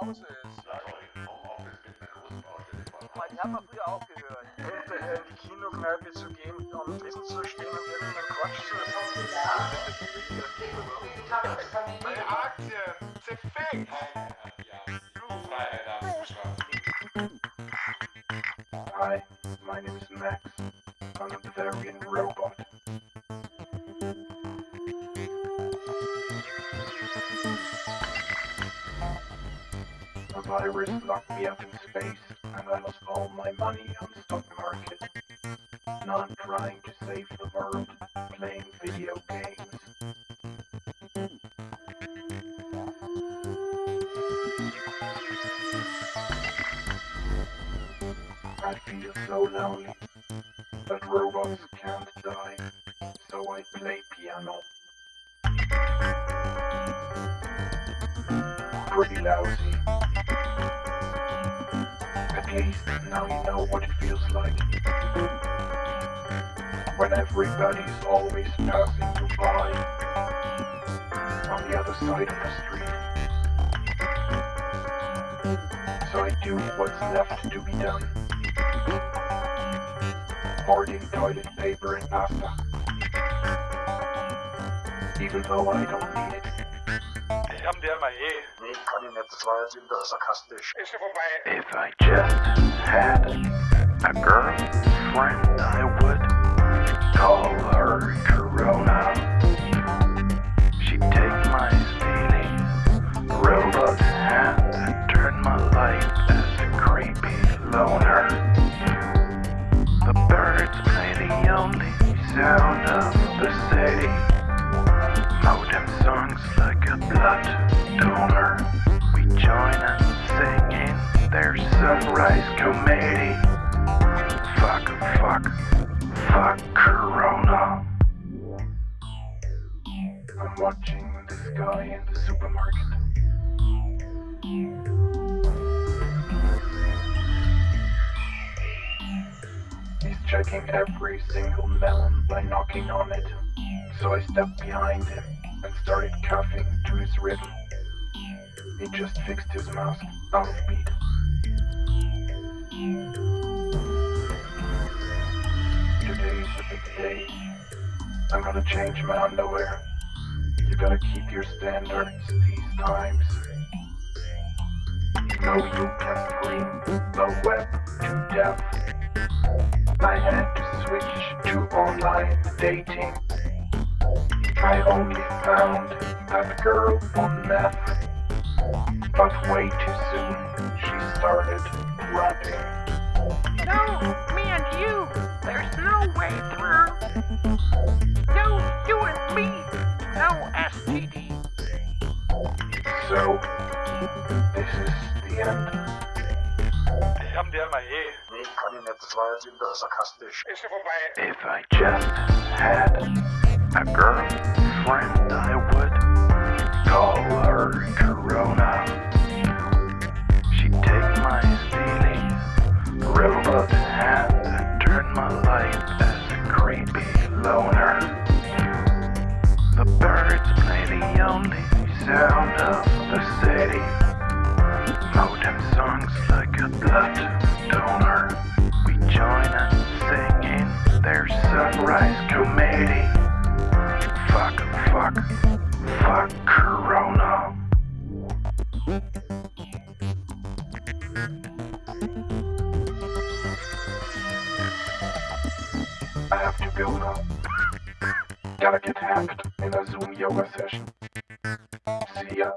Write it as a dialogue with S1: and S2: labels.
S1: Hause ist. Ja, ich Homeoffice mit einer großen Baustelle.
S2: Ich habe mal früher aufgehört. Hätte in die Kinokneipe zu gehen, um Essen zu stehen und irgendeinen Quatsch zu essen. Ja.
S3: Meine Aktien, zerfickt.
S2: Hi, my name is Max. I'm a Bavarian robot. Virus locked me up in space, and I lost all my money on the stock market. Now I'm trying to save the world, playing video games. I feel so lonely, but robots can't die, so I play piano. Pretty lousy. At least now you know what it feels like. When everybody's always passing you by on the other side of the street. So I do what's left to be done. Hoarding toilet paper and pasta. Even though I don't need it.
S3: Jamen, det er mig.
S2: Nee, kann ich nicht, das war jetzt wieder sarkastisch.
S3: Ist ja vorbei.
S2: If I just had a girlfriend, I would call her Corona. She'd take my steely robot hand and turn my life as a creepy loner. The birds play the only sound of the city. Modem songs like a blood donor. We join and sing in their sunrise comedy. Fuck, fuck, fuck Corona. I'm watching this guy in the supermarket. He's checking every single melon by knocking on it. So I stepped behind him started coughing to his rhythm. He just fixed his mask out of beat. Today's a big day. I'm gonna change my underwear. You gotta keep your standards these times. No, you can free the web to death. I had to switch to online dating. I only found that girl on meth. But way too soon, she started rapping.
S4: No, me and you. There's no way through. No, you and me. No STD.
S2: So, this is the end.
S3: Jamen, det er mig eh.
S2: Nee, kann ich nicht, das war jetzt wieder sarkastisch.
S3: Ist ja vorbei.
S2: If I just had a girlfriend, I would call her Corona. She'd take my steely robot hand and turn my life as a creepy loner. The birds play the only sound of the city. Modem songs like a blood donor. We join and sing in their sunrise comedy. I have to go now. Gotta get hacked in a Zoom yoga session. See ya.